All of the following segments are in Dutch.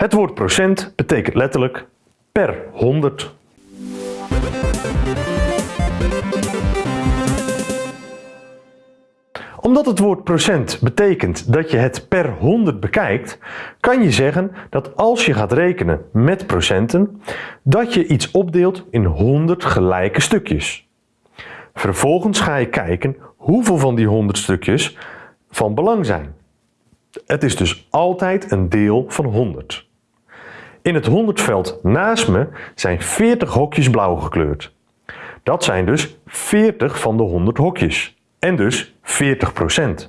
Het woord procent betekent letterlijk per 100. Omdat het woord procent betekent dat je het per 100 bekijkt, kan je zeggen dat als je gaat rekenen met procenten, dat je iets opdeelt in 100 gelijke stukjes. Vervolgens ga je kijken hoeveel van die 100 stukjes van belang zijn. Het is dus altijd een deel van 100. In het 100 veld naast me zijn 40 hokjes blauw gekleurd. Dat zijn dus 40 van de 100 hokjes en dus 40%.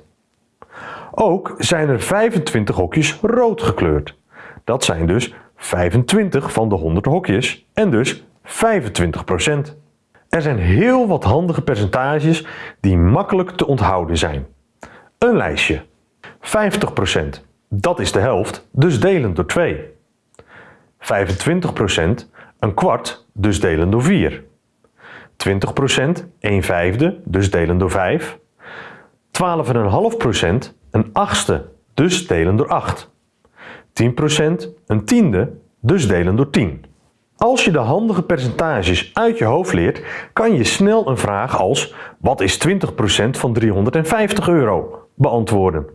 Ook zijn er 25 hokjes rood gekleurd. Dat zijn dus 25 van de 100 hokjes en dus 25%. Er zijn heel wat handige percentages die makkelijk te onthouden zijn. Een lijstje. 50%, dat is de helft, dus delen door 2. 25%, een kwart, dus delen door 4. 20%, 1 vijfde, dus delen door 5. 12,5%, een achtste, dus delen door 8. 10%, een tiende, dus delen door 10. Als je de handige percentages uit je hoofd leert, kan je snel een vraag als wat is 20% van 350 euro beantwoorden.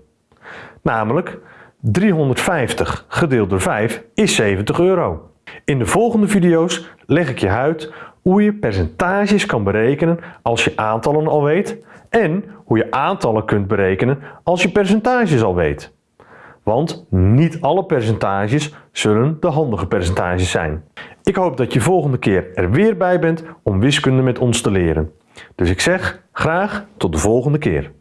Namelijk 350 gedeeld door 5 is 70 euro. In de volgende video's leg ik je uit hoe je percentages kan berekenen als je aantallen al weet en hoe je aantallen kunt berekenen als je percentages al weet. Want niet alle percentages zullen de handige percentages zijn. Ik hoop dat je volgende keer er weer bij bent om wiskunde met ons te leren. Dus ik zeg graag tot de volgende keer.